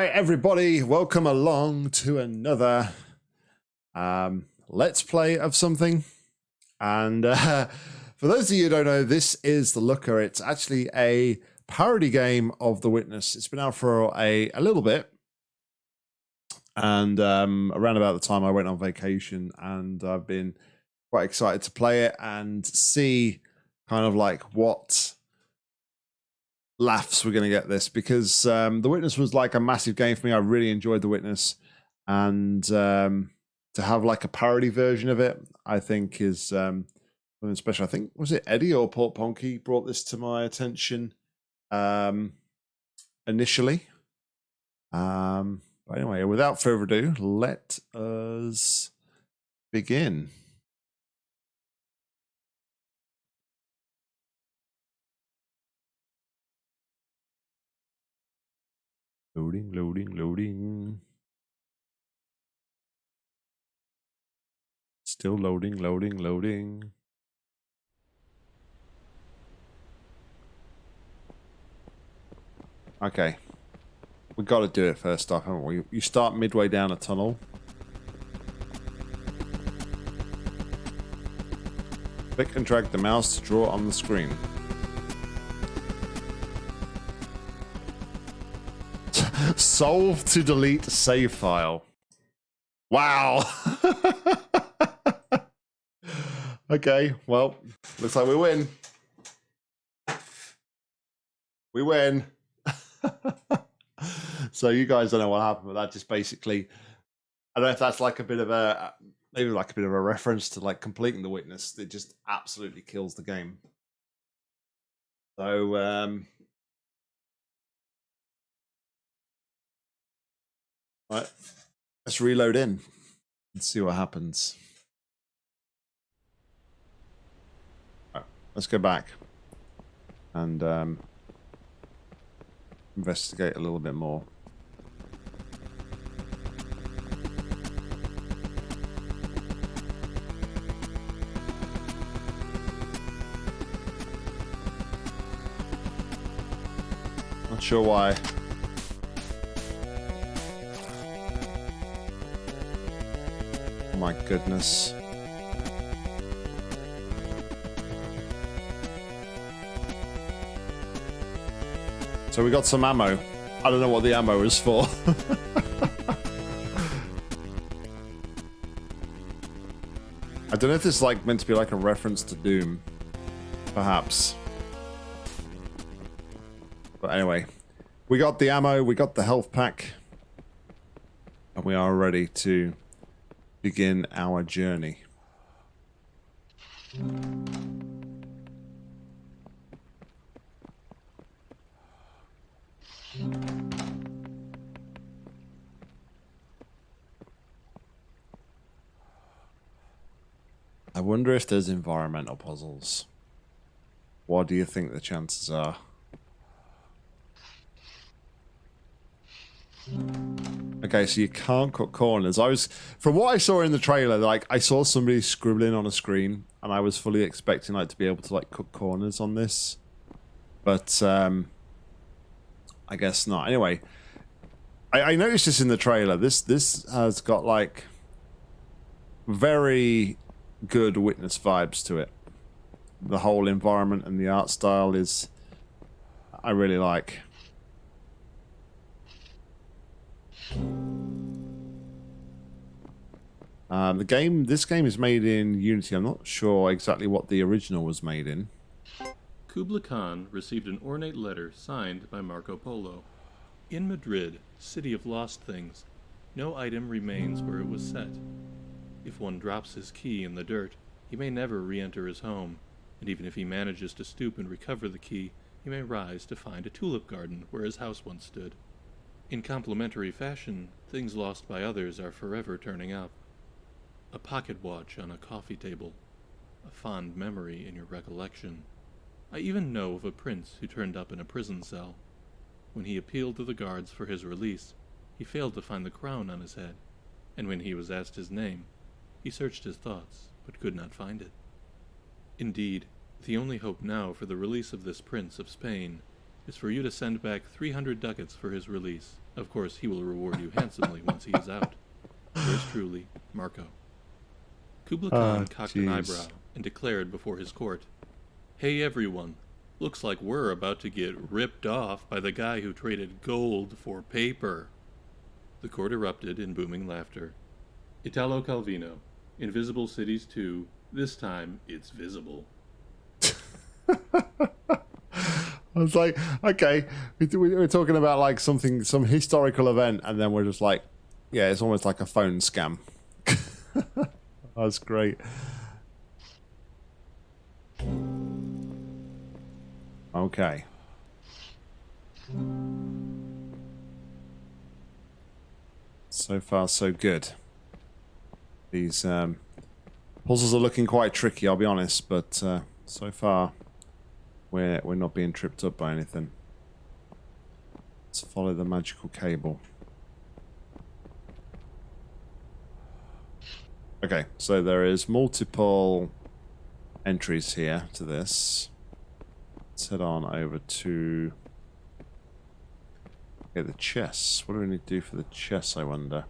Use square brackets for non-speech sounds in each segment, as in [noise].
right, everybody, welcome along to another um, let's play of something. And uh, [laughs] for those of you who don't know, this is The Looker. It's actually a parody game of The Witness. It's been out for a, a little bit. And um, around about the time I went on vacation, and I've been quite excited to play it and see kind of like what laughs we're going to get this because um, The Witness was like a massive game for me. I really enjoyed The Witness. And um, to have like a parody version of it, I think is um, something special. I think, was it Eddie or Port Ponky brought this to my attention um, initially? Um, but anyway, without further ado, let us begin. Loading, loading, loading. Still loading, loading, loading. Okay. We got to do it first off, haven't we? You start midway down a tunnel. Click and drag the mouse to draw on the screen. Solve to delete save file. Wow. [laughs] okay, well, looks like we win. We win. [laughs] so you guys don't know what happened, but that just basically I don't know if that's like a bit of a maybe like a bit of a reference to like completing the witness. It just absolutely kills the game. So um Right. Let's reload in and see what happens. Right, let's go back and um, investigate a little bit more. Not sure why my goodness. So we got some ammo. I don't know what the ammo is for. [laughs] I don't know if this is like meant to be like a reference to Doom. Perhaps. But anyway. We got the ammo, we got the health pack. And we are ready to begin our journey. I wonder if there's environmental puzzles. What do you think the chances are? Okay, so you can't cut corners. I was, from what I saw in the trailer, like I saw somebody scribbling on a screen, and I was fully expecting like to be able to like cut corners on this, but um, I guess not. Anyway, I, I noticed this in the trailer. This this has got like very good witness vibes to it. The whole environment and the art style is, I really like. Um, the game, this game is made in Unity. I'm not sure exactly what the original was made in. Kubla Khan received an ornate letter signed by Marco Polo. In Madrid, city of lost things, no item remains where it was set. If one drops his key in the dirt, he may never re-enter his home, and even if he manages to stoop and recover the key, he may rise to find a tulip garden where his house once stood. In complementary fashion, things lost by others are forever turning up. A pocket watch on a coffee table, a fond memory in your recollection. I even know of a prince who turned up in a prison cell. When he appealed to the guards for his release, he failed to find the crown on his head, and when he was asked his name, he searched his thoughts, but could not find it. Indeed, the only hope now for the release of this prince of Spain is for you to send back 300 ducats for his release, Of course, he will reward you handsomely [laughs] once he is out. Yours truly, Marco. Kubla Khan Ah, cocked an eyebrow and declared before his court, Hey everyone, looks like we're about to get ripped off by the guy who traded gold for paper. The court erupted in booming laughter. Italo Calvino, Invisible Cities 2, this time it's visible. [laughs] I was like, okay, we, we we're talking about like something, some historical event, and then we're just like, yeah, it's almost like a phone scam. [laughs] That's great. Okay. So far, so good. These um, puzzles are looking quite tricky, I'll be honest, but uh, so far we're we're not being tripped up by anything. Let's follow the magical cable. Okay, so there is multiple entries here to this. Let's head on over to Okay, the chess. What do we need to do for the chess, I wonder?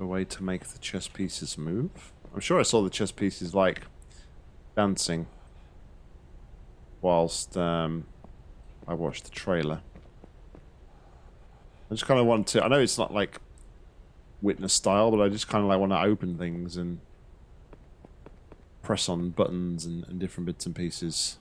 A way to make the chess pieces move? I'm sure I saw the chess pieces, like, dancing whilst um, I watched the trailer. I just kind of want to... I know it's not, like, witness style, but I just kind of, like, want to open things and press on buttons and, and different bits and pieces.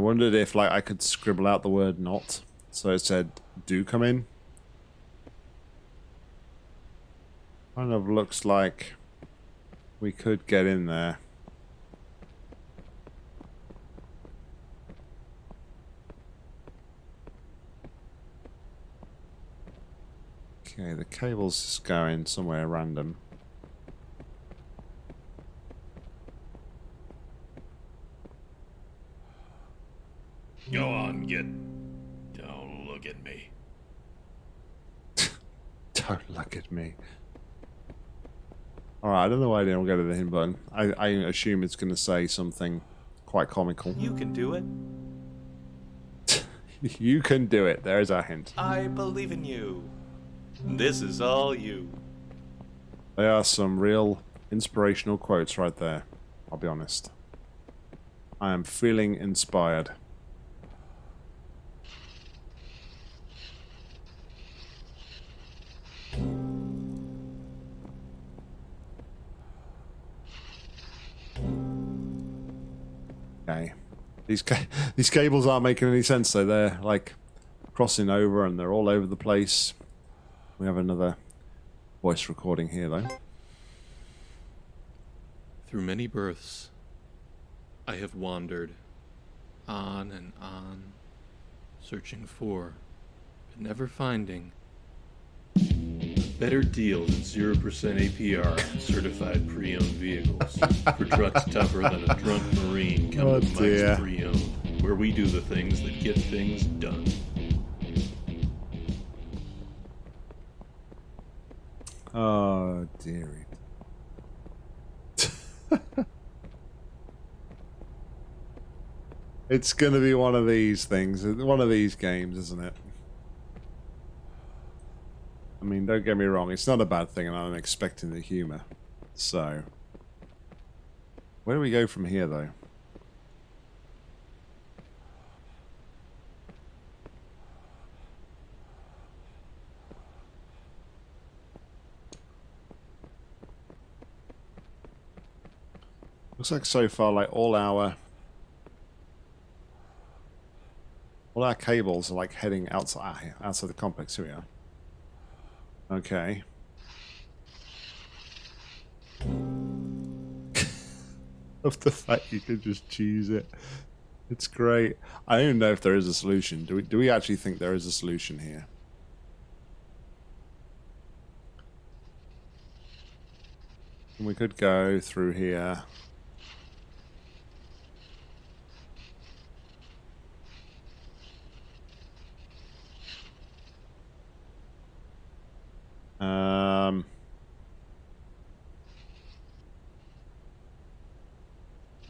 Wondered if like I could scribble out the word not. So it said do come in. Kind of looks like we could get in there. Okay, the cable's just going somewhere random. Go on, get. Don't look at me. [laughs] Don't look at me. Alright, I don't know why I didn't go to the hint button. I, I assume it's going to say something quite comical. You can do it. [laughs] you can do it. There's our hint. I believe in you. This is all you. They are some real inspirational quotes right there. I'll be honest. I am feeling inspired. Okay. These ca [laughs] these cables aren't making any sense though. They're like crossing over and they're all over the place. We have another voice recording here though. Through many births, I have wandered on and on, searching for, but never finding, better deal than 0% APR on certified pre-owned vehicles [laughs] for trucks tougher than a drunk Marine coming Oh, to. Mike's Pre-Owned, where we do the things that get things done. Oh, dearie. [laughs] it's going to be one of these things, one of these games, isn't it? I mean, don't get me wrong, it's not a bad thing, and I'm expecting the humor. So, where do we go from here, though? Looks like so far, like all our all our cables are like heading outside outside the complex. Here we are. Okay. [laughs] of the fact you could just choose it. It's great. I don't even know if there is a solution. Do we do we actually think there is a solution here? And we could go through here.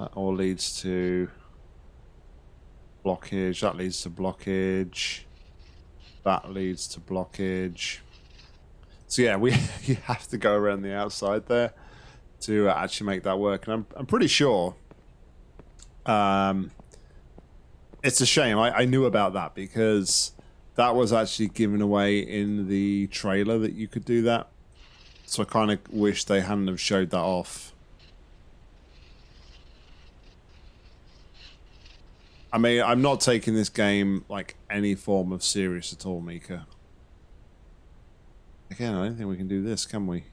That all leads to blockage. That leads to blockage. That leads to blockage. So yeah, we [laughs] you have to go around the outside there to uh, actually make that work. And I'm I'm pretty sure. Um, it's a shame. I, I knew about that because that was actually given away in the trailer that you could do that. So I kind of wish they hadn't have showed that off. I mean, I'm not taking this game like any form of serious at all, Mika. Again, I don't think we can do this, can we?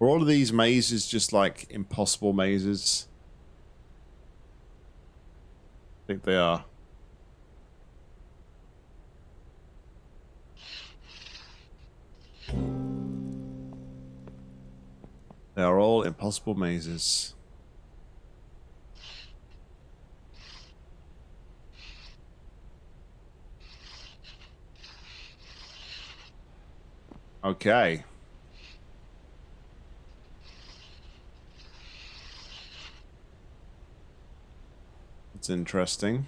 Are all of these mazes just like impossible mazes? I think they are. They are all impossible mazes. Okay. That's interesting.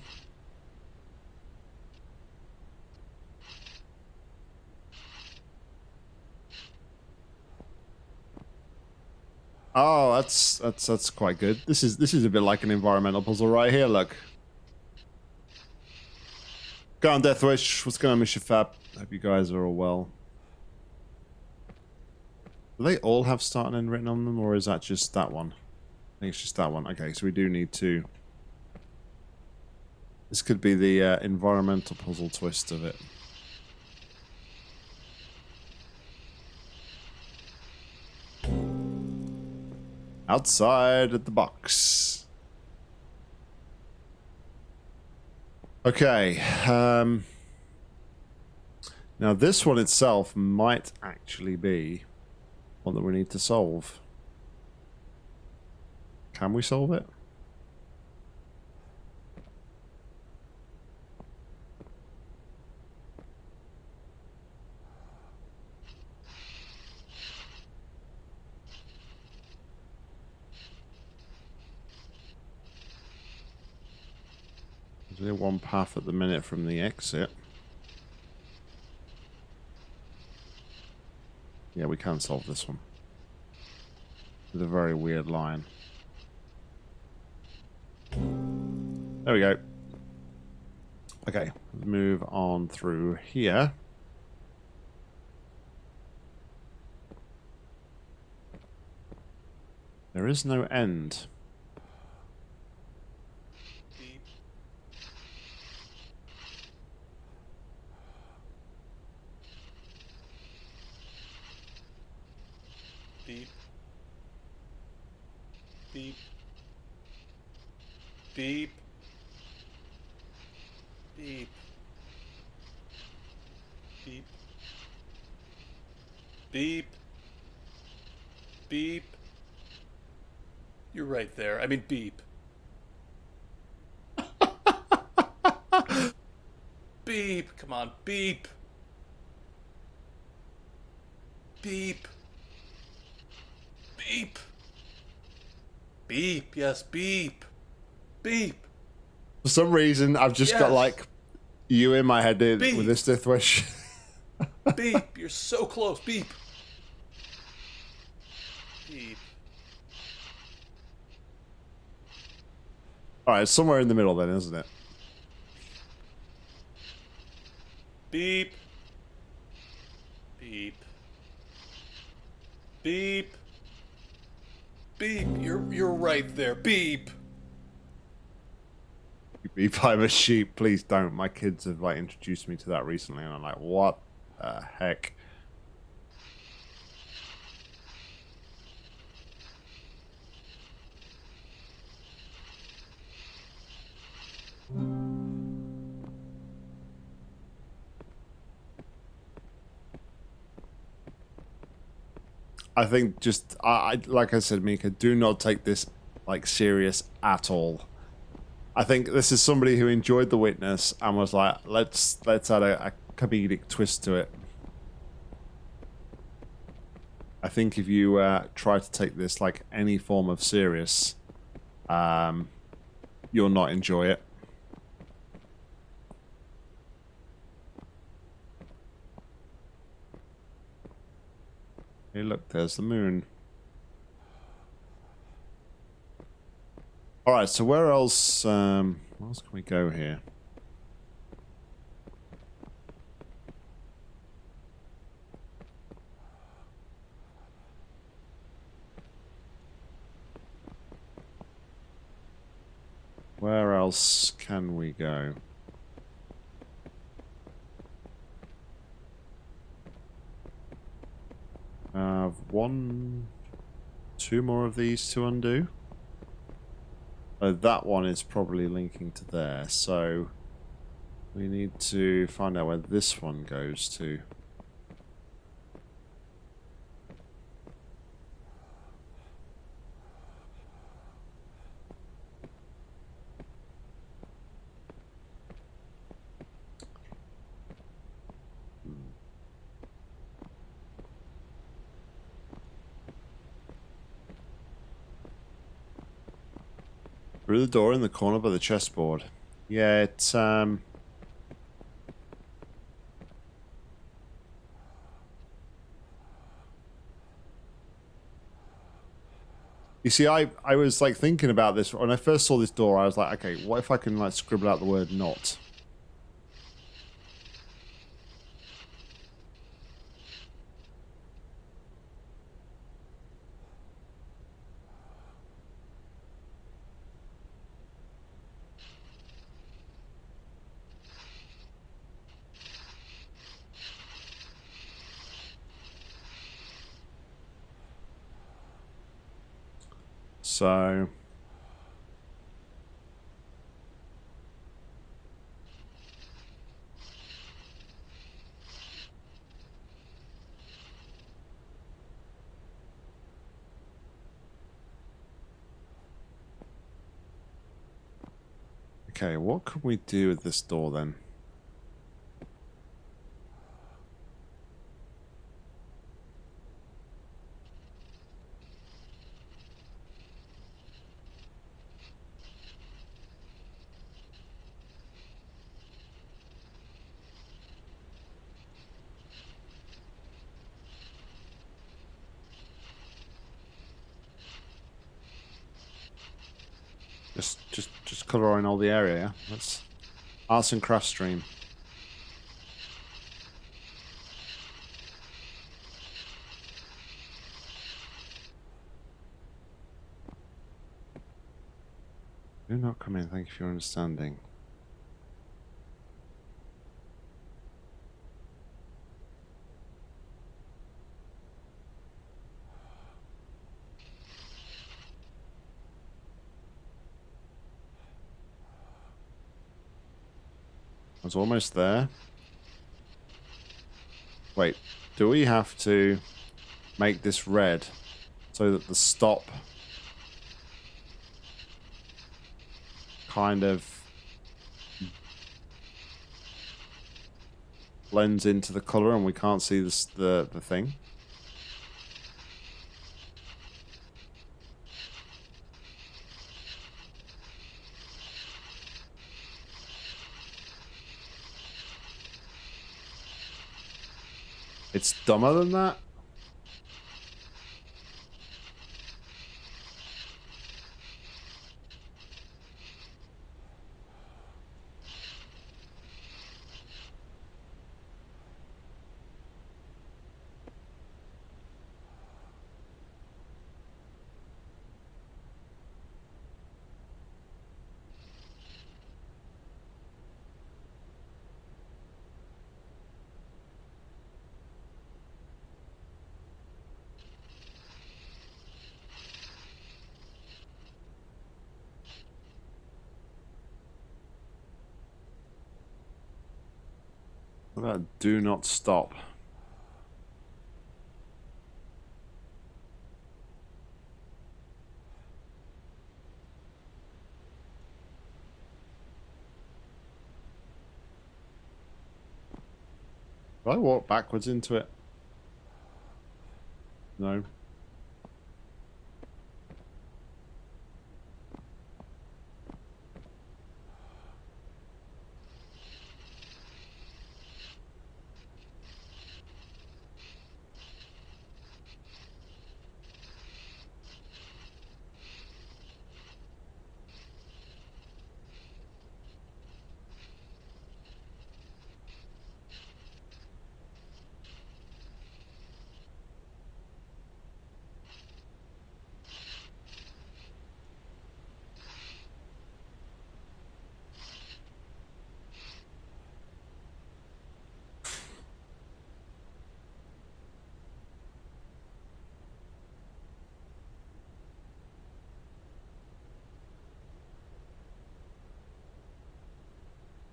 Oh, that's that's that's quite good. This is this is a bit like an environmental puzzle right here. Look. Go on, Deathwish. What's going on, Mr. Fab? Hope you guys are all well. Do they all have start and end written on them, or is that just that one? I think it's just that one. Okay, so we do need to... This could be the uh, environmental puzzle twist of it. Outside at the box. Okay. Um, now this one itself might actually be one that we need to solve. Can we solve it? There's only one path at the minute from the exit. Yeah, we can solve this one. With a very weird line. There we go. Okay, move on through here. There is no end. Beep. Beep. Beep. Beep. Beep. Beep. Beep. You're right there. I mean, beep. [laughs] beep. Come on, beep. Beep. Beep. Beep. Yes, beep. Beep. For some reason, I've just got like you in my head dude, with this Death Wish. [laughs] Beep. You're so close. Beep. Beep. Alright, somewhere in the middle then, isn't it? Beep. Beep. Beep. Beep. You're you're right there. Beep. Beep, I'm a sheep. Please don't. My kids have like introduced me to that recently, and I'm like, what the heck? I think just I, I like I said, Mika, do not take this like serious at all. I think this is somebody who enjoyed The Witness and was like, let's let's add a, a comedic twist to it. I think if you uh, try to take this like any form of serious, um, you'll not enjoy it. Hey, look, there's the moon. All right, so where else? Um, where else can we go here? Where else can we go? Uh, one, two more of these to undo. That one is probably linking to there, so we need to find out where this one goes to. Through the door in the corner by the chessboard. Yeah, it's, um... You see, I, I was, like, thinking about this. When I first saw this door, I was like, okay, what if I can, like, scribble out the word not? So... Okay, what can we do with this door then? Just, just, just coloring all the area. Yeah? That's arts and crafts stream. Do not come in. Thank you for your understanding. I was almost there. Wait, do we have to make this red so that the stop kind of blends into the color and we can't see this, the, the thing? It's dumber than that? About do not stop? I walk backwards into it? No.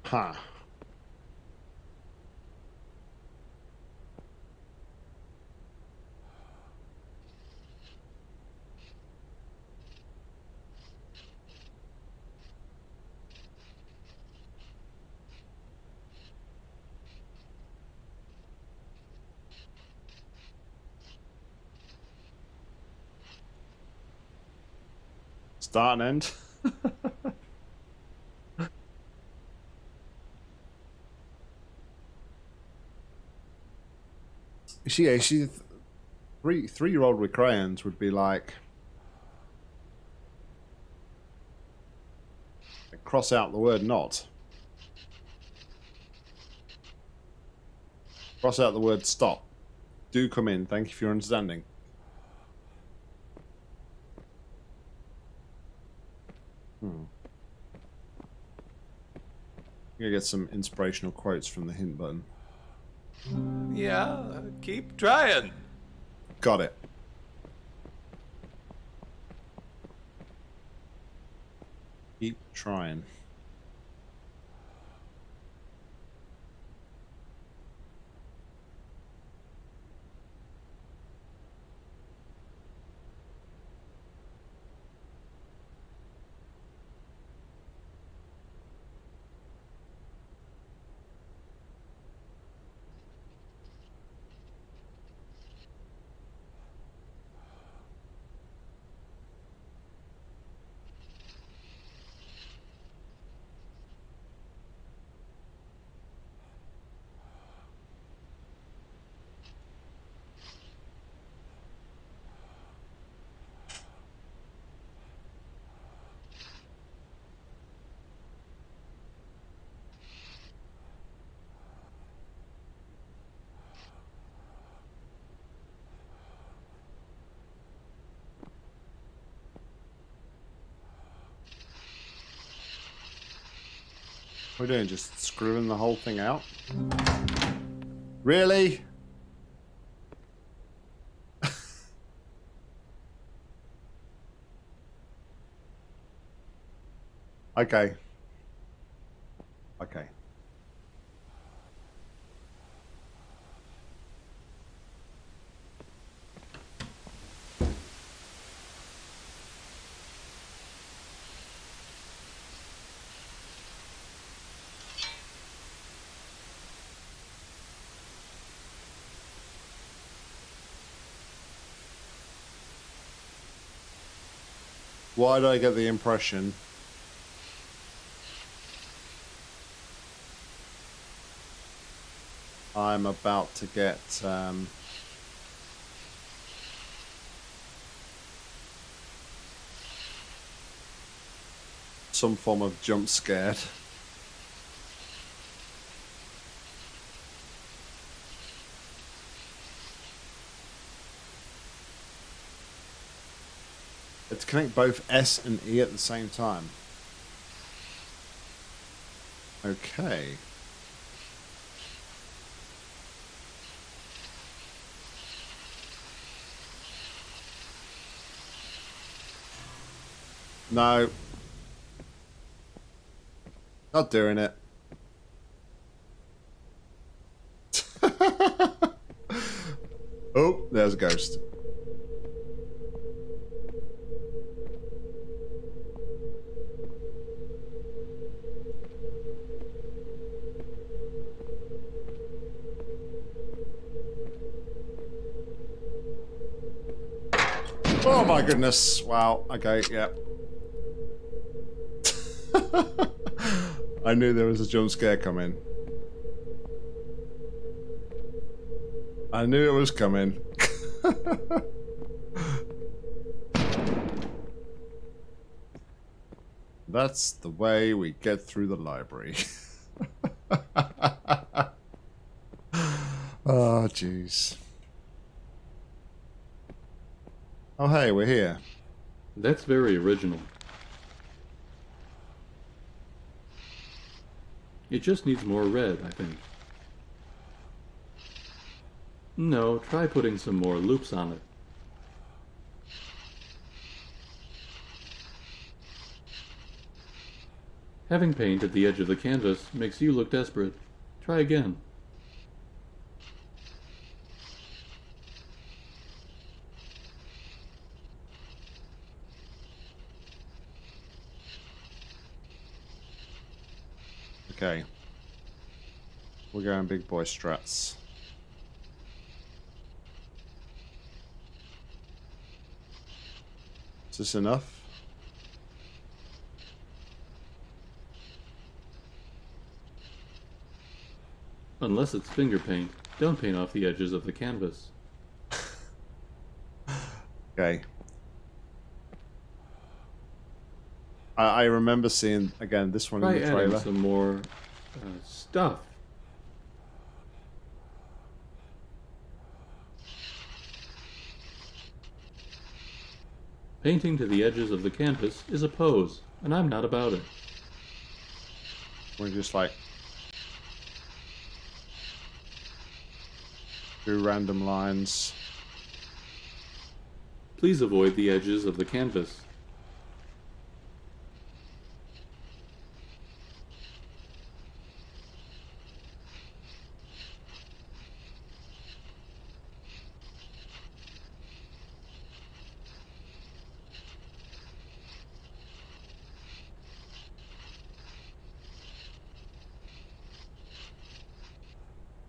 Huh. Start and end. [laughs] she, yeah, she, three three year old with crayons would be like, cross out the word not. Cross out the word stop. Do come in. Thank you for your understanding. Hmm. I'm gonna get some inspirational quotes from the hint button. Yeah, keep trying. Got it. Keep trying. What are we doing? Just screwing the whole thing out? Really? [laughs] Okay. Why do I get the impression I'm about to get um, some form of jump scared. Connect both S and E at the same time. Okay. No. Not doing it. [laughs] oh, there's a ghost. My goodness. Wow. Okay, yeah. [laughs] I knew there was a jump scare coming. I knew it was coming. [laughs] That's the way we get through the library. oh, [laughs] jeez. Hey, we're here. That's very original. It just needs more red, I think. No, try putting some more loops on it. Having paint at the edge of the canvas makes you look desperate. Try again. Okay. We're going big boy strats. Is this enough? Unless it's finger paint, don't paint off the edges of the canvas. [laughs] Okay. I, I remember seeing, again, this one in the trailer. some more uh, stuff. Painting to the edges of the canvas is a pose, and I'm not about it. We're just like... Do random lines. Please avoid the edges of the canvas.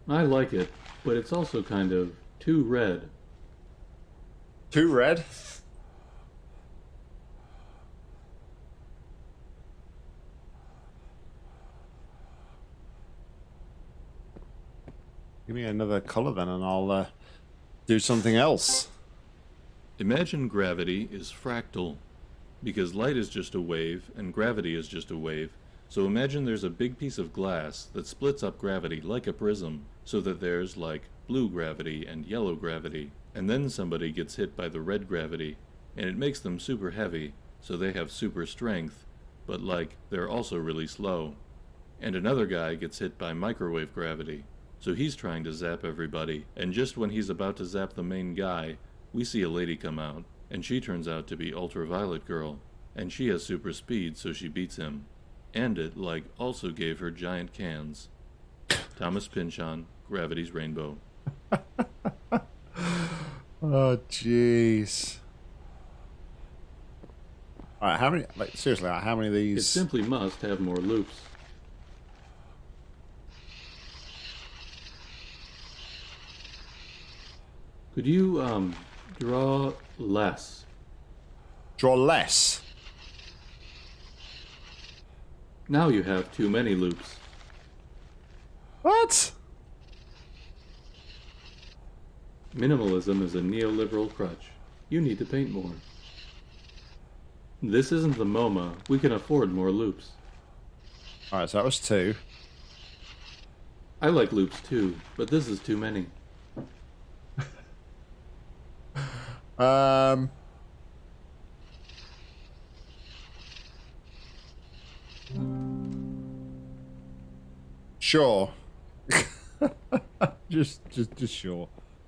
I like it, but it's also kind of too red. Too red? Give me another color then and I'll uh, do something else. Imagine gravity is fractal, because light is just a wave and gravity is just a wave. So imagine there's a big piece of glass that splits up gravity like a prism, so that there's like blue gravity and yellow gravity. And then somebody gets hit by the red gravity, and it makes them super heavy, so they have super strength, but like they're also really slow. And another guy gets hit by microwave gravity, so he's trying to zap everybody, and just when he's about to zap the main guy, we see a lady come out, and she turns out to be Ultraviolet Girl, and she has super speed, so she beats him. And it, like, also gave her giant cans. Thomas Pynchon, Gravity's Rainbow. [laughs] Oh, jeez. Alright, how many, like, seriously, how many of these? It simply must have more loops. Could you, um, draw less? Draw less. Now you have too many loops. What? Minimalism is a neoliberal crutch. You need to paint more. This isn't the MoMA. We can afford more loops. Alright, so that was two. I like loops too, but this is too many. [laughs] Um. Sure. [laughs] just, just, just sure.